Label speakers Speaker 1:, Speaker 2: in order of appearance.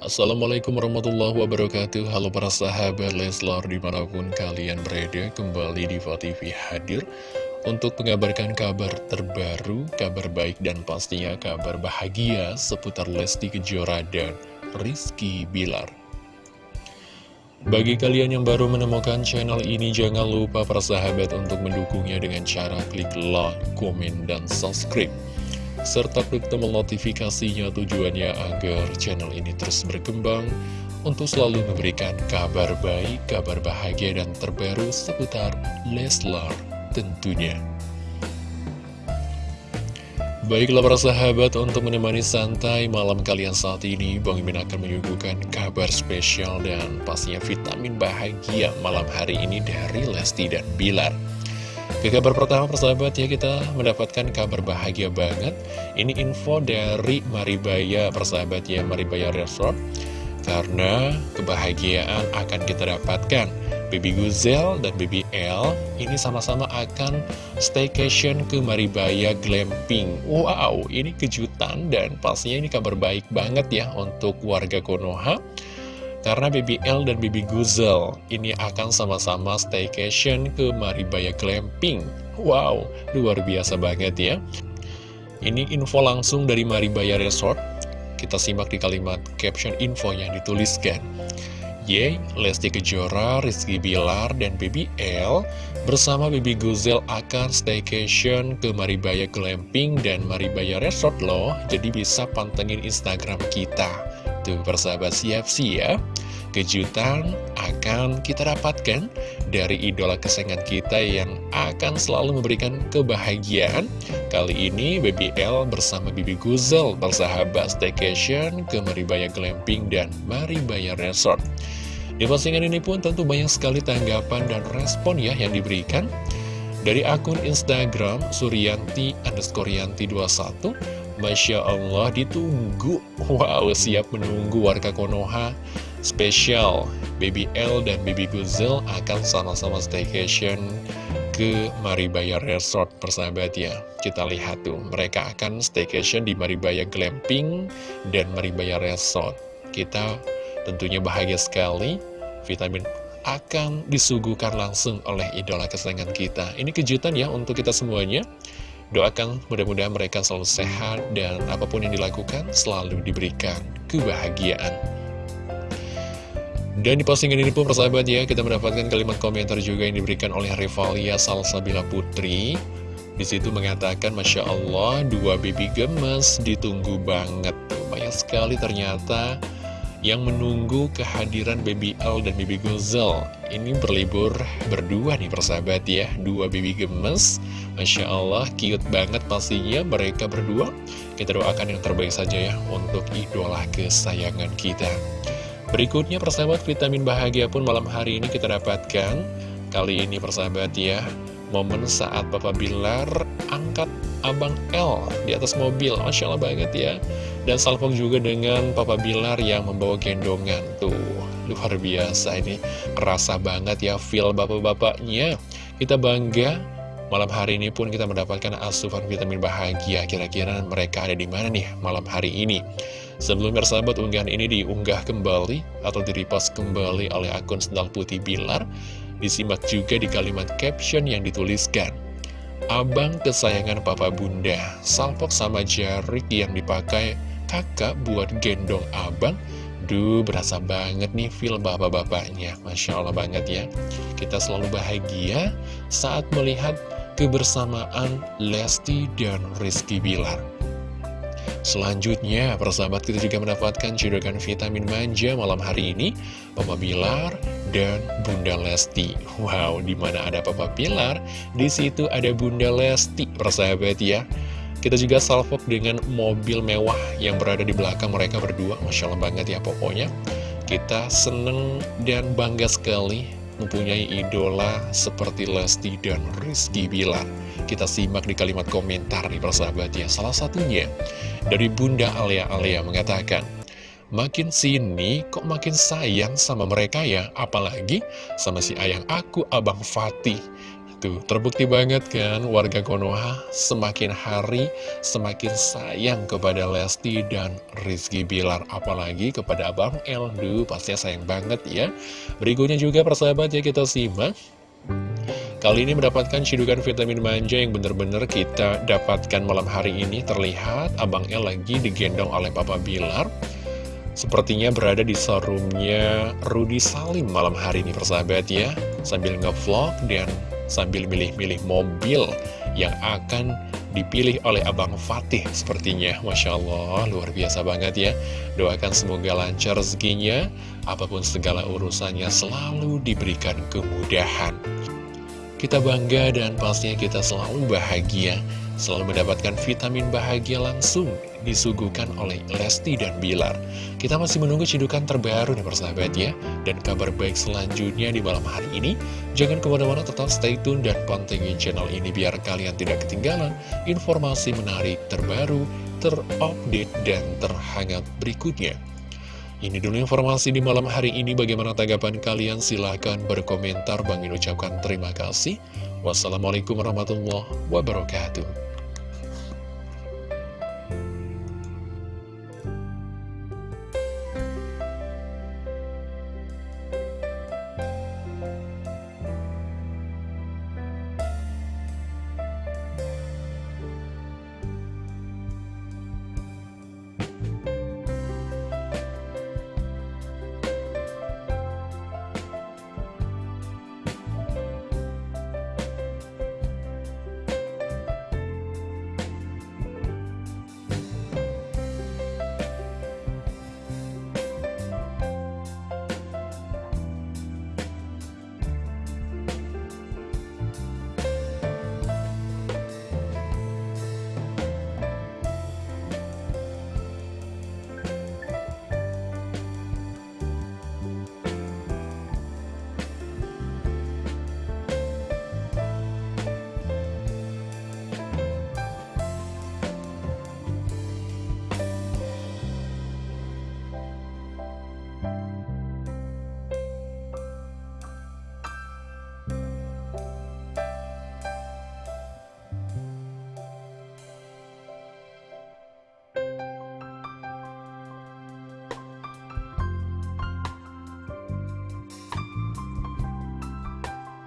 Speaker 1: Assalamualaikum warahmatullahi wabarakatuh. Halo para sahabat Leslar di mana pun kalian berada Kembali di TV hadir Untuk mengabarkan kabar terbaru Kabar baik dan pastinya kabar bahagia Seputar Lesti Kejora dan Rizky Bilar. Bagi kalian yang baru menemukan channel ini, jangan lupa para sahabat untuk mendukungnya dengan cara klik like, komen, dan subscribe serta klik tombol notifikasinya tujuannya agar channel ini terus berkembang untuk selalu memberikan kabar baik, kabar bahagia, dan terbaru seputar Leslar tentunya. Baiklah para sahabat, untuk menemani santai malam kalian saat ini, Bang Imin akan menyuguhkan kabar spesial dan pastinya vitamin bahagia malam hari ini dari Lesti dan Bilar. Ke kabar pertama persahabat ya kita mendapatkan kabar bahagia banget. Ini info dari Maribaya persahabat ya Maribaya Resort. Karena kebahagiaan akan kita dapatkan. Baby Guzel dan Baby L ini sama-sama akan staycation ke Maribaya Glamping. Wow ini kejutan dan pastinya ini kabar baik banget ya untuk warga Konoha karena Baby L dan Baby Guzel ini akan sama-sama staycation ke Maribaya Glamping. Wow, luar biasa banget ya. Ini info langsung dari Maribaya Resort. Kita simak di kalimat caption info yang dituliskan. Yeay, Lesti Kejora, Rizky Bilar, dan Baby L bersama Baby Guzel akan staycation ke Maribaya Glamping dan Maribaya Resort loh. Jadi bisa pantengin Instagram kita. Tuh persahabat siap-siap ya. Kejutan akan kita dapatkan dari idola kesayangan kita yang akan selalu memberikan kebahagiaan. Kali ini Baby L bersama Bibi Guzel bersahabat staycation ke Maribaya Glamping dan Maribaya Resort. Di postingan ini pun tentu banyak sekali tanggapan dan respon ya yang diberikan. Dari akun Instagram Suryanti underscore Yanti 21 Masya Allah ditunggu Wow siap menunggu warga Konoha Spesial Baby L dan Baby Guzel akan sama-sama staycation ke Maribaya Resort persahabat ya. Kita lihat tuh mereka akan staycation di Maribaya Glamping dan Maribaya Resort. Kita tentunya bahagia sekali Vitamin akan disuguhkan langsung oleh idola kesayangan kita. Ini kejutan ya untuk kita semuanya. Doakan mudah-mudahan mereka selalu sehat dan apa pun yang dilakukan selalu diberikan kebahagiaan. Dan di postingan ini pun persahabat ya, kita mendapatkan kalimat komentar juga yang diberikan oleh Rivalia Salsabila Putri. Di situ mengatakan, Masya Allah, dua baby gemes ditunggu banget. Banyak sekali ternyata yang menunggu kehadiran Baby L dan Baby Guzel. Ini berlibur berdua nih persahabat ya, dua baby gemes. Masya Allah, cute banget pastinya mereka berdua. Kita doakan yang terbaik saja ya untuk idola kesayangan kita. Berikutnya persahabat vitamin bahagia pun malam hari ini kita dapatkan. Kali ini persahabat ya, momen saat Papa Bilar angkat Abang L di atas mobil. Masya Allah banget ya. Dan salpok juga dengan Papa Bilar yang membawa gendongan Tuh, luar biasa ini Kerasa banget ya feel bapak-bapaknya Kita bangga Malam hari ini pun kita mendapatkan asupan vitamin bahagia Kira-kira mereka ada di mana nih malam hari ini Sebelum bersahabat unggahan ini diunggah kembali Atau direpost kembali oleh akun Sendal Putih Bilar Disimak juga di kalimat caption yang dituliskan Abang kesayangan papa bunda Salpok sama jarik yang dipakai kakak buat gendong abang. Duh, berasa banget nih feel bapak-bapaknya. Masya Allah banget ya. Kita selalu bahagia saat melihat kebersamaan Lesti dan Rizky Bilar Selanjutnya, persahabat kita juga mendapatkan cedokan vitamin manja malam hari ini Papa Bilar dan Bunda Lesti Wow, di mana ada Papa Bilar, di situ ada Bunda Lesti, persahabat ya kita juga salvok dengan mobil mewah yang berada di belakang mereka berdua. Masya Allah banget ya pokoknya. Kita seneng dan bangga sekali mempunyai idola seperti Lesti dan Rizky Bilar. Kita simak di kalimat komentar nih persahabat ya. Salah satunya dari Bunda Alia Alia mengatakan, Makin sini kok makin sayang sama mereka ya, apalagi sama si ayang aku Abang Fatih. Tuh, terbukti banget kan warga Konoha semakin hari semakin sayang kepada Lesti dan Rizky Bilar. Apalagi kepada Abang El, duh pastinya sayang banget ya. Berikutnya juga persahabat ya kita simak. Kali ini mendapatkan cidukan vitamin manja yang benar-benar kita dapatkan malam hari ini. Terlihat Abang El lagi digendong oleh Papa Bilar. Sepertinya berada di showroomnya Rudy Salim malam hari ini persahabat ya. Sambil ngevlog dan sambil milih-milih mobil yang akan dipilih oleh Abang Fatih sepertinya. Masya Allah luar biasa banget ya. Doakan semoga lancar rezekinya. Apa pun segala urusannya selalu diberikan kemudahan kita bangga dan pastinya kita selalu bahagia selalu mendapatkan vitamin bahagia langsung disuguhkan oleh Lesti dan Bilar. Kita masih menunggu cidukan terbaru nih persahabat ya, dan kabar baik selanjutnya di malam hari ini. Jangan ke mana-mana tetap stay tune dan pantengin channel ini biar kalian tidak ketinggalan informasi menarik terbaru, terupdate, dan terhangat berikutnya. Ini dulu informasi di malam hari ini. Bagaimana tanggapan kalian? Silahkan berkomentar. Bang ucapkan terima kasih. Wassalamualaikum warahmatullahi wabarakatuh.